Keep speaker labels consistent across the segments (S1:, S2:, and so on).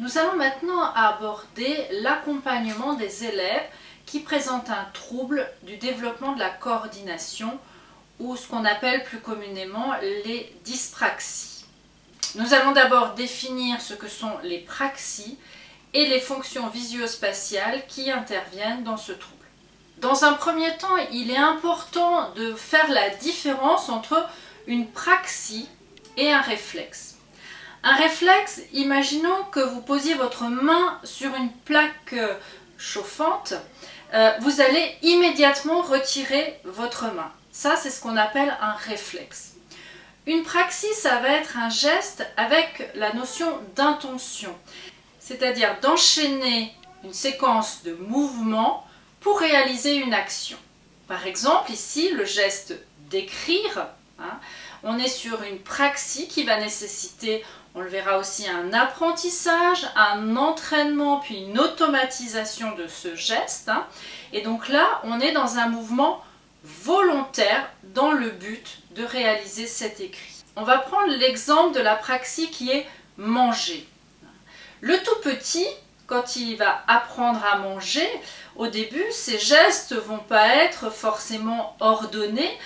S1: Nous allons maintenant aborder l'accompagnement des élèves qui présentent un trouble du développement de la coordination ou ce qu'on appelle plus communément les dyspraxies. Nous allons d'abord définir ce que sont les praxies et les fonctions visio-spatiales qui interviennent dans ce trouble. Dans un premier temps, il est important de faire la différence entre une praxie et un réflexe. Un réflexe, imaginons que vous posiez votre main sur une plaque euh, chauffante, euh, vous allez immédiatement retirer votre main. Ça, c'est ce qu'on appelle un réflexe. Une praxis, ça va être un geste avec la notion d'intention, c'est-à-dire d'enchaîner une séquence de mouvements pour réaliser une action. Par exemple, ici, le geste d'écrire, hein, on est sur une praxis qui va nécessiter, on le verra aussi, un apprentissage, un entraînement, puis une automatisation de ce geste. Hein. Et donc là, on est dans un mouvement volontaire dans le but de réaliser cet écrit. On va prendre l'exemple de la praxis qui est manger. Le tout petit, quand il va apprendre à manger, au début, ses gestes vont pas être forcément ordonnés.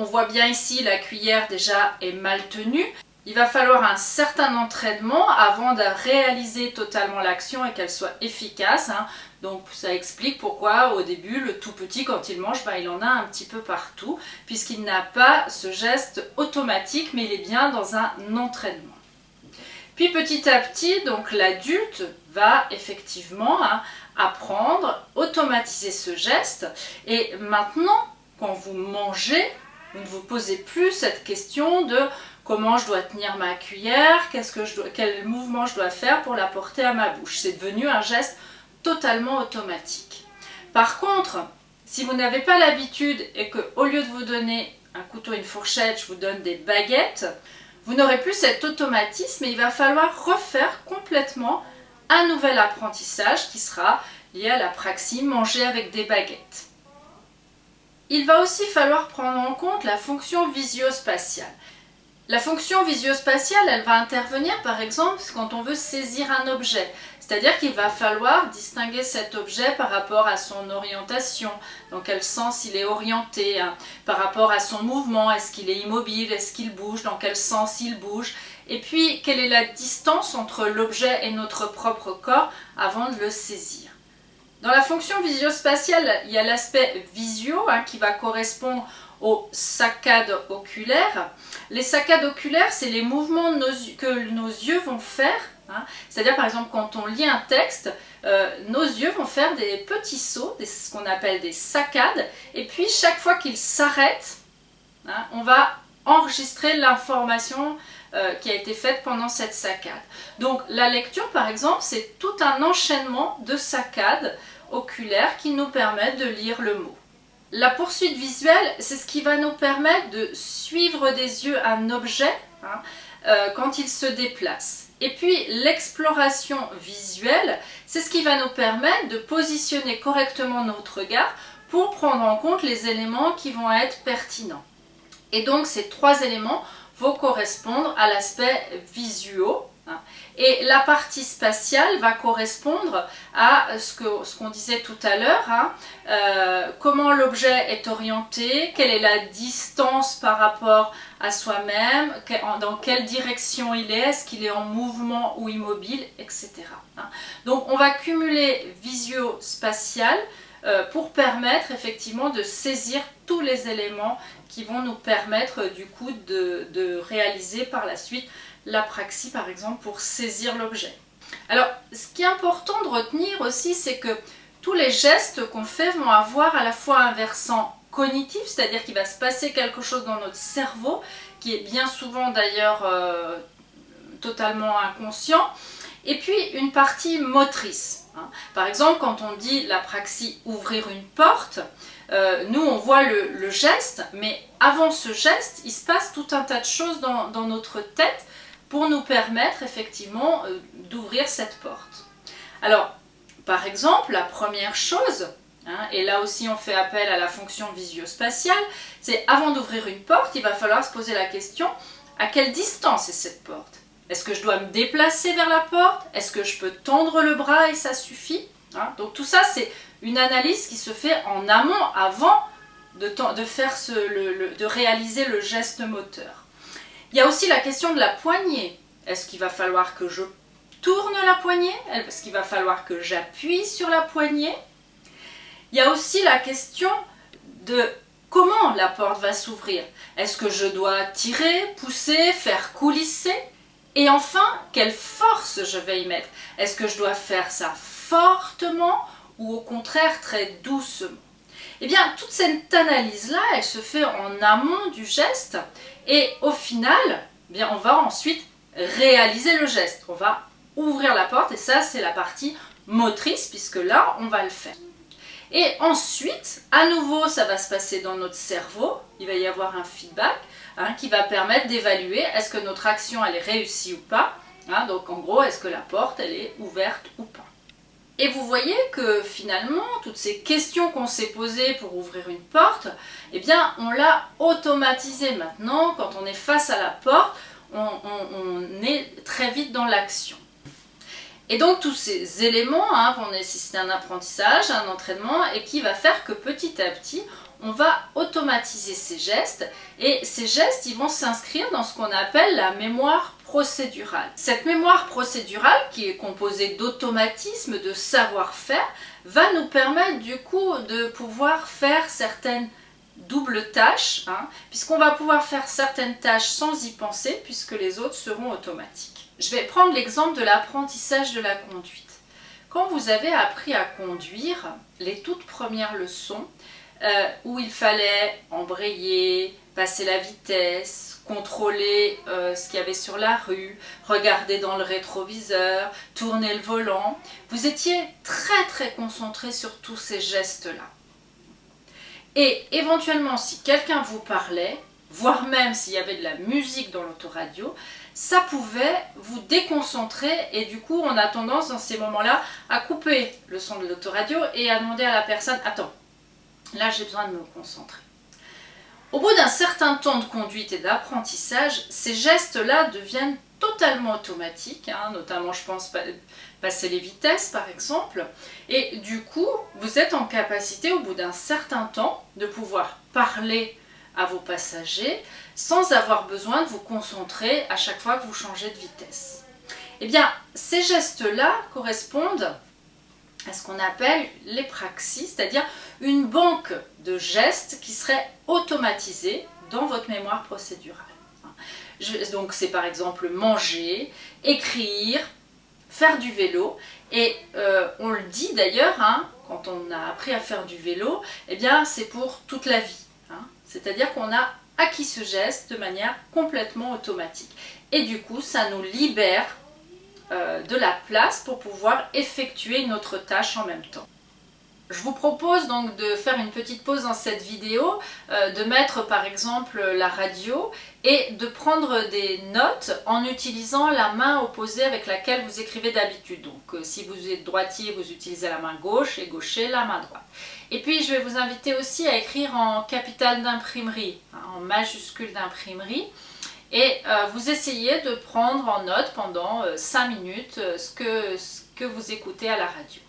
S1: On voit bien ici la cuillère déjà est mal tenue. Il va falloir un certain entraînement avant de réaliser totalement l'action et qu'elle soit efficace. Hein. Donc ça explique pourquoi au début le tout petit quand il mange, bah, il en a un petit peu partout puisqu'il n'a pas ce geste automatique mais il est bien dans un entraînement. Puis petit à petit, donc l'adulte va effectivement hein, apprendre, automatiser ce geste et maintenant quand vous mangez, vous ne vous posez plus cette question de comment je dois tenir ma cuillère, que quel mouvement je dois faire pour la porter à ma bouche. C'est devenu un geste totalement automatique. Par contre, si vous n'avez pas l'habitude et qu'au lieu de vous donner un couteau et une fourchette, je vous donne des baguettes, vous n'aurez plus cet automatisme et il va falloir refaire complètement un nouvel apprentissage qui sera lié à la praxis manger avec des baguettes. Il va aussi falloir prendre en compte la fonction visio-spatiale. La fonction visio-spatiale, elle va intervenir par exemple quand on veut saisir un objet. C'est-à-dire qu'il va falloir distinguer cet objet par rapport à son orientation, dans quel sens il est orienté, hein, par rapport à son mouvement, est-ce qu'il est immobile, est-ce qu'il bouge, dans quel sens il bouge, et puis quelle est la distance entre l'objet et notre propre corps avant de le saisir. Dans la fonction visio-spatiale, il y a l'aspect visio hein, qui va correspondre aux saccades oculaires. Les saccades oculaires, c'est les mouvements que nos yeux vont faire. Hein. C'est-à-dire, par exemple, quand on lit un texte, euh, nos yeux vont faire des petits sauts, ce qu'on appelle des saccades, et puis chaque fois qu'ils s'arrêtent, hein, on va enregistrer l'information euh, qui a été faite pendant cette saccade. Donc la lecture par exemple c'est tout un enchaînement de saccades oculaires qui nous permettent de lire le mot. La poursuite visuelle c'est ce qui va nous permettre de suivre des yeux un objet hein, euh, quand il se déplace. Et puis l'exploration visuelle c'est ce qui va nous permettre de positionner correctement notre regard pour prendre en compte les éléments qui vont être pertinents. Et donc ces trois éléments correspondre à l'aspect visuel. Hein. Et la partie spatiale va correspondre à ce qu'on ce qu'on disait tout à l'heure, hein. euh, comment l'objet est orienté, quelle est la distance par rapport à soi-même, dans quelle direction il est, est-ce qu'il est en mouvement ou immobile, etc. Hein. Donc on va cumuler visio-spatial euh, pour permettre effectivement de saisir tous les éléments qui vont nous permettre du coup de, réaliser par la suite la praxis par exemple pour saisir l'objet. Alors ce qui est important de retenir aussi c'est que tous les gestes qu'on fait vont avoir à la fois un versant cognitif, c'est-à-dire qu'il va se passer quelque chose dans notre cerveau qui est bien souvent d'ailleurs euh, totalement inconscient, et puis une partie motrice. Hein. Par exemple, quand on dit la praxis ouvrir une porte, euh, nous on voit le, geste, mais avant ce geste, il se passe tout un tas de choses dans, notre tête pour nous permettre effectivement euh, d'ouvrir cette porte. Alors, par exemple, la première chose, hein, et là aussi on fait appel à la fonction visio-spatiale, c'est avant d'ouvrir une porte, il va falloir se poser la question à quelle distance est cette porte? Est-ce que je dois me déplacer vers la porte? Est-ce que je peux tendre le bras et ça suffit? Hein? Donc tout ça, c'est une analyse qui se fait en amont, avant de, réaliser le geste moteur. Il y a aussi la question de la poignée. Est-ce qu'il va falloir que je tourne la poignée? Est-ce qu'il va falloir que j'appuie sur la poignée? Il y a aussi la question de comment la porte va s'ouvrir. Est-ce que je dois tirer, pousser, faire coulisser? Et enfin, quelle force je vais y mettre Est-ce que je dois faire ça fortement ou au contraire très doucement? Eh bien, toute cette analyse-là, elle se fait en amont du geste et au final, eh bien, on va ensuite réaliser le geste. On va ouvrir la porte et ça, c'est la partie motrice puisque là, on va le faire. Et ensuite, à nouveau, ça va se passer dans notre cerveau. Il va y avoir un feedback hein, qui va permettre d'évaluer est-ce que notre action, elle est réussie ou pas. Hein. donc en gros, est-ce que la porte, elle est ouverte ou pas. Et vous voyez que finalement, toutes ces questions qu'on s'est posées pour ouvrir une porte, eh bien, on l'a automatisé maintenant. Quand on est face à la porte, on est très vite dans l'action. Et donc tous ces éléments hein, vont nécessiter un apprentissage, un entraînement et qui va faire que petit à petit, on va automatiser ces gestes et ces gestes vont s'inscrire dans ce qu'on appelle la mémoire procédurale. Cette mémoire procédurale qui est composée d'automatismes, de savoir-faire, va nous permettre du coup de pouvoir faire certaines doubles tâches, hein, puisqu'on va pouvoir faire certaines tâches sans y penser puisque les autres seront automatiques. Je vais prendre l'exemple de l'apprentissage de la conduite. Quand vous avez appris à conduire, les toutes premières leçons, euh, où il fallait embrayer, passer la vitesse, contrôler euh, ce qu'il y avait sur la rue, regarder dans le rétroviseur, tourner le volant, vous étiez très très concentré sur tous ces gestes-là. Et éventuellement, si quelqu'un vous parlait, voire même s'il y avait de la musique dans l'autoradio, ça pouvait vous déconcentrer et du coup on a tendance dans ces moments-là à couper le son de l'autoradio et à demander à la personne « Attends, là j'ai besoin de me concentrer ». Au bout d'un certain temps de conduite et d'apprentissage, ces gestes-là deviennent totalement automatiques, hein, notamment je pense passer les vitesses par exemple, et du coup vous êtes en capacité au bout d'un certain temps de pouvoir parler à vos passagers sans avoir besoin de vous concentrer à chaque fois que vous changez de vitesse. Eh bien, ces gestes-là correspondent à ce qu'on appelle les praxis, c'est-à-dire une banque de gestes qui serait automatisée dans votre mémoire procédurale. donc c'est par exemple manger, écrire, faire du vélo, et euh, on le dit d'ailleurs, hein, quand on a appris à faire du vélo, eh bien c'est pour toute la vie. C'est-à-dire qu'on a acquis ce geste de manière complètement automatique. Et du coup, ça nous libère euh, de la place pour pouvoir effectuer une autre tâche en même temps. Je vous propose donc de faire une petite pause dans cette vidéo, euh, de mettre par exemple la radio et de prendre des notes en utilisant la main opposée avec laquelle vous écrivez d'habitude. Donc euh, si vous êtes droitier, vous utilisez la main gauche et gaucher la main droite. Et puis je vais vous inviter aussi à écrire en capital d'imprimerie, hein, en majuscule d'imprimerie. Et euh, vous essayez de prendre en note pendant 5 minutes ce que vous écoutez à la radio.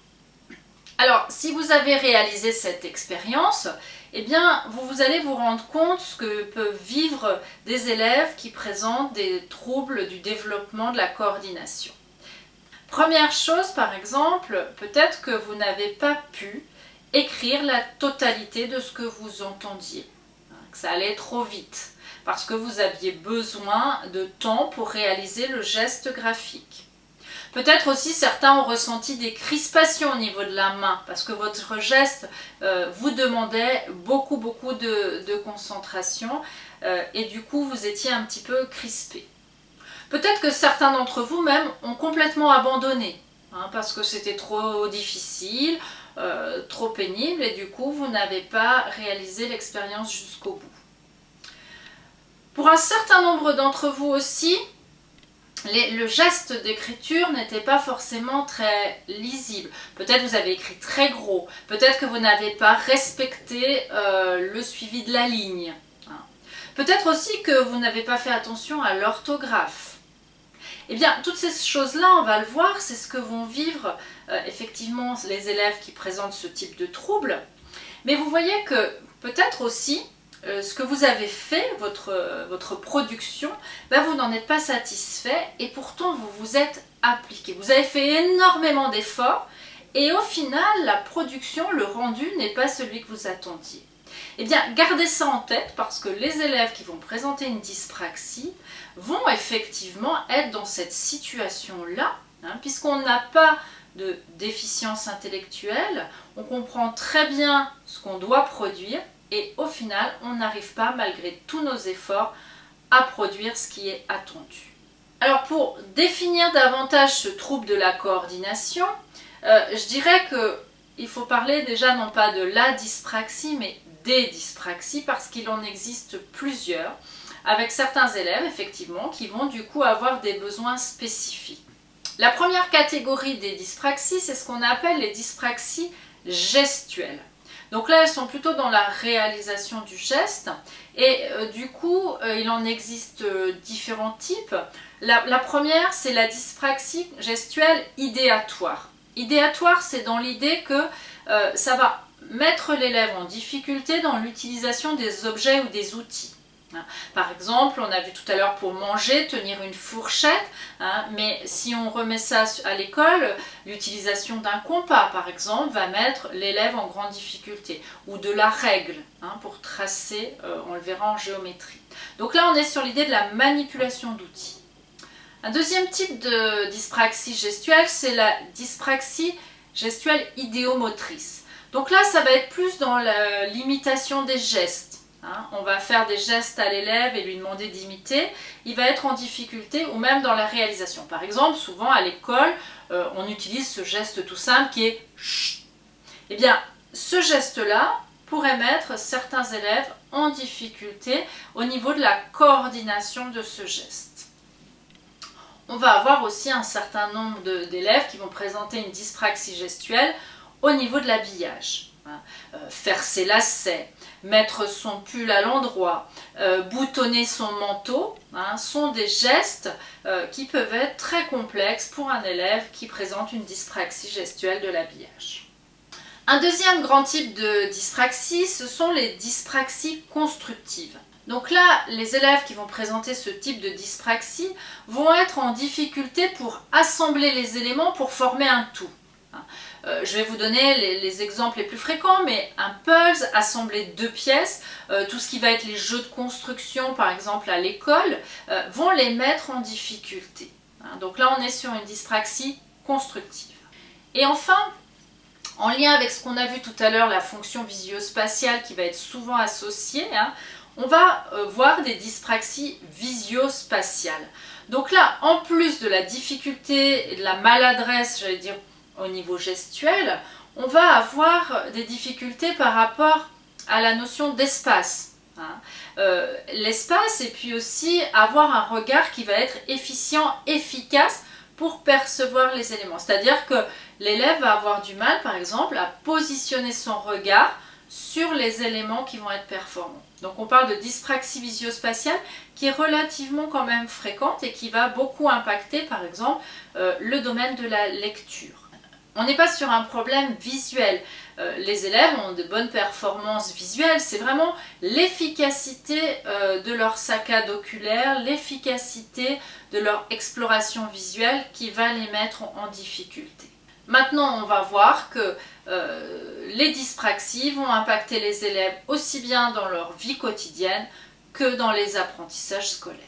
S1: Alors, si vous avez réalisé cette expérience, eh bien, vous, allez vous rendre compte ce que peuvent vivre des élèves qui présentent des troubles du développement de la coordination. Première chose, par exemple, peut-être que vous n'avez pas pu écrire la totalité de ce que vous entendiez, que ça allait trop vite, parce que vous aviez besoin de temps pour réaliser le geste graphique. Peut-être aussi certains ont ressenti des crispations au niveau de la main parce que votre geste euh, vous demandait beaucoup beaucoup de, concentration euh, et du coup vous étiez un petit peu crispé. Peut-être que certains d'entre vous même ont complètement abandonné hein, parce que c'était trop difficile, euh, trop pénible et du coup vous n'avez pas réalisé l'expérience jusqu'au bout. Pour un certain nombre d'entre vous aussi, le geste d'écriture n'était pas forcément très lisible. Peut-être vous avez écrit très gros, peut-être que vous n'avez pas respecté euh, le suivi de la ligne. Hein. Peut-être aussi que vous n'avez pas fait attention à l'orthographe. Eh bien, toutes ces choses-là, on va le voir, c'est ce que vont vivre effectivement les élèves qui présentent ce type de troubles. Mais vous voyez que peut-être aussi, euh, ce que vous avez fait, votre, votre production, ben vous n'en êtes pas satisfait et pourtant vous vous êtes appliqué. Vous avez fait énormément d'efforts et au final, la production, le rendu n'est pas celui que vous attendiez. Eh bien, gardez ça en tête parce que les élèves qui vont présenter une dyspraxie vont effectivement être dans cette situation-là, hein, puisqu'on n'a pas de déficience intellectuelle, on comprend très bien ce qu'on doit produire et au final, on n'arrive pas, malgré tous nos efforts, à produire ce qui est attendu. Alors pour définir davantage ce trouble de la coordination, euh, je dirais qu'il faut parler déjà non pas de la dyspraxie, mais des dyspraxies, parce qu'il en existe plusieurs, avec certains élèves, effectivement, qui vont du coup avoir des besoins spécifiques. La première catégorie des dyspraxies, c'est ce qu'on appelle les dyspraxies gestuelles. Donc là, elles sont plutôt dans la réalisation du geste. Et euh, du coup, euh, il en existe euh, différents types. La, la première, c'est la dyspraxie gestuelle idéatoire. Idéatoire, c'est dans l'idée que ça va mettre l'élève en difficulté dans l'utilisation des objets ou des outils. Hein. Par exemple, on a vu tout à l'heure pour manger, tenir une fourchette, hein, mais si on remet ça à l'école, l'utilisation d'un compas, par exemple, va mettre l'élève en grande difficulté, ou de la règle, hein, pour tracer, euh, on le verra en géométrie. Donc là, on est sur l'idée de la manipulation d'outils. Un deuxième type de dyspraxie gestuelle, c'est la dyspraxie gestuelle idéomotrice. Donc là, ça va être plus dans l'imitation des gestes Hein, on va faire des gestes à l'élève et lui demander d'imiter, il va être en difficulté ou même dans la réalisation. Par exemple, souvent à l'école, euh, on utilise ce geste tout simple qui est chut. Eh bien, ce geste-là pourrait mettre certains élèves en difficulté au niveau de la coordination de ce geste. On va avoir aussi un certain nombre d'élèves qui vont présenter une dyspraxie gestuelle au niveau de l'habillage. Hein. Euh, faire ses lacets, mettre son pull à l'endroit, euh, boutonner son manteau, hein, sont des gestes euh, qui peuvent être très complexes pour un élève qui présente une dyspraxie gestuelle de l'habillage. Un deuxième grand type de dyspraxie, ce sont les dyspraxies constructives. Donc là, les élèves qui vont présenter ce type de dyspraxie vont être en difficulté pour assembler les éléments pour former un tout. Euh, je vais vous donner les, exemples les plus fréquents, mais un puzzle assemblé de deux pièces, euh, tout ce qui va être les jeux de construction par exemple à l'école, euh, vont les mettre en difficulté. Hein. donc là on est sur une dyspraxie constructive. Et enfin, en lien avec ce qu'on a vu tout à l'heure, la fonction visio-spatiale qui va être souvent associée, hein, on va voir des dyspraxies visio-spatiales. Donc là, en plus de la difficulté et de la maladresse, j'allais dire au niveau gestuel, on va avoir des difficultés par rapport à la notion d'espace. Hein. Euh, l'espace et puis aussi avoir un regard qui va être efficient, efficace pour percevoir les éléments. C'est-à-dire que l'élève va avoir du mal, par exemple, à positionner son regard sur les éléments qui vont être performants. Donc on parle de dyspraxie visio-spatiale qui est relativement quand même fréquente et qui va beaucoup impacter, par exemple, euh, le domaine de la lecture. On n'est pas sur un problème visuel. Euh, les élèves ont de bonnes performances visuelles, c'est vraiment l'efficacité euh, de leur saccade oculaire, l'efficacité de leur exploration visuelle qui va les mettre en, difficulté. Maintenant, on va voir que euh, les dyspraxies vont impacter les élèves aussi bien dans leur vie quotidienne que dans les apprentissages scolaires.